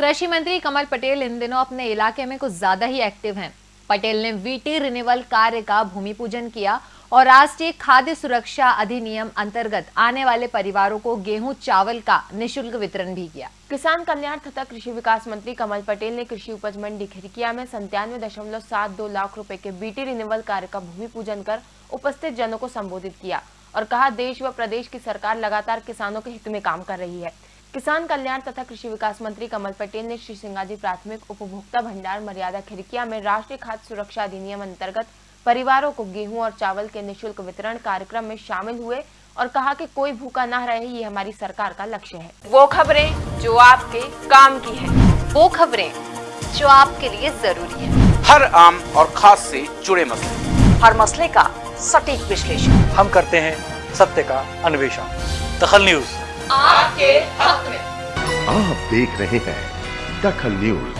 कृषि मंत्री कमल पटेल इन दिनों अपने इलाके में कुछ ज़्यादा ही एक्टिव हैं। पटेल ने वीटी रिन्यूअल कार्य का भूमि पूजन किया और राष्ट्रीय खाद्य सुरक्षा अधिनियम अंतर्गत आने वाले परिवारों को गेहूँ, चावल का निशुल्क वितरण भी किया किसान कल्याण तथा कृषि विकास मंत्री कमल पटेल ने कृषि उपज मंडी खिड़किया में संतानवे दशमलव सात दो लाख रुपए के बीटी रिन्यूअल कार्य का भूमि पूजन कर उपस्थित जनों को संबोधित किया और कहा, देश व प्रदेश की सरकार लगातार किसानों के हित में काम कर रही है किसान कल्याण तथा कृषि विकास मंत्री कमल पटेल ने श्री सिंगाजी प्राथमिक उपभोक्ता भंडार मर्यादा खिड़किया में राष्ट्रीय खाद्य सुरक्षा अधिनियम अंतर्गत परिवारों को गेहूँ और चावल के निशुल्क वितरण कार्यक्रम में शामिल हुए और कहा कि कोई भूखा न रहे ये हमारी सरकार का लक्ष्य है। वो खबरें जो आपके काम की है। वो खबरें जो आपके लिए ज़रूरी है। हर आम और खास से जुड़े मसले। हर मसले का सटीक विश्लेषण। हम करते हैं सत्य का अन्वेषण। दखल न्यूज़। आपके हक में। आप देख रहे हैं दखल न्यूज़।